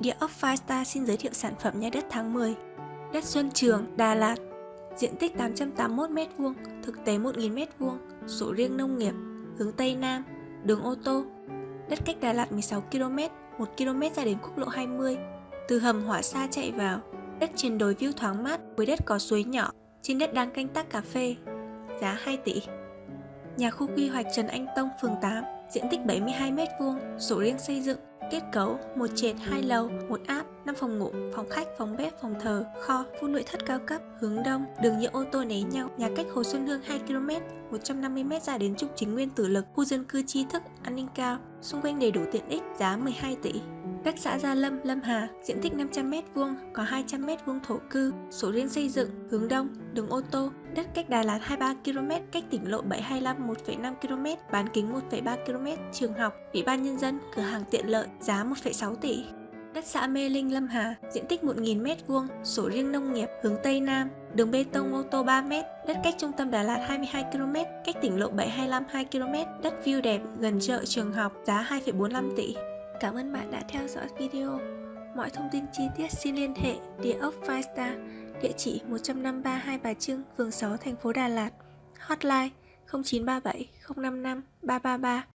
Địa ốc Firestar xin giới thiệu sản phẩm nhà đất tháng 10 Đất Xuân Trường, Đà Lạt. Diện tích 881m2, thực tế 1.000m2, sổ riêng nông nghiệp, hướng Tây Nam, đường ô tô. Đất cách Đà Lạt 16km, 1km ra đến quốc lộ 20 Từ hầm hỏa xa chạy vào Đất trên đồi view thoáng mát, với đất có suối nhỏ Trên đất đang canh tác cà phê Giá 2 tỷ. Nhà khu quy hoạch Trần Anh Tông, phường 8 Diện tích 72m2, sổ riêng xây dựng. Kết cấu, một trệt, hai lầu, một áp, 5 phòng ngủ, phòng khách, phòng bếp, phòng thờ, kho, khu nội thất cao cấp, hướng đông, đường nhựa ô tô né nhau, nhà cách Hồ Xuân Hương 2 km, 150m ra đến trục chính nguyên tử lực, khu dân cư tri thức, an ninh cao, xung quanh đầy đủ tiện ích, giá 12 tỷ. Đất xã Gia Lâm, Lâm Hà, diện tích 500m2, có 200m2 thổ cư, sổ riêng xây dựng, hướng đông, đường ô tô, đất cách Đà Lạt 23 km, cách tỉnh lộ 725 1,5 km, bán kính 1,3 km, trường học, ủy ban nhân dân, cửa hàng tiện lợi, giá 1,6 tỷ. Đất xã Mê Linh Lâm Hà, diện tích 1.000m2, sổ riêng nông nghiệp, hướng Tây Nam, đường bê tông ô tô 3m, đất cách trung tâm Đà Lạt 22 km, cách tỉnh lộ 725 2 km, đất view đẹp, gần chợ trường học, giá 2,45 tỷ. Cảm ơn bạn đã theo dõi video. Mọi thông tin chi tiết xin liên hệ địa ốc Firestar, địa chỉ 153 Hai Bà Trưng, phường 6, thành phố Đà Lạt. Hotline 0937 055 333